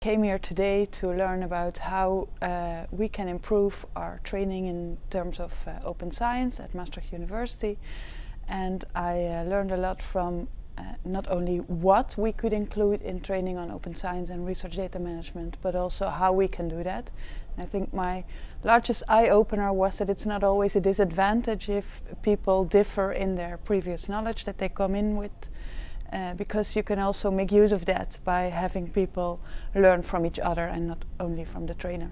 came here today to learn about how uh, we can improve our training in terms of uh, open science at Maastricht University. And I uh, learned a lot from uh, not only what we could include in training on open science and research data management, but also how we can do that. I think my largest eye-opener was that it's not always a disadvantage if people differ in their previous knowledge that they come in with, uh, because you can also make use of that by having people learn from each other and not only from the trainer.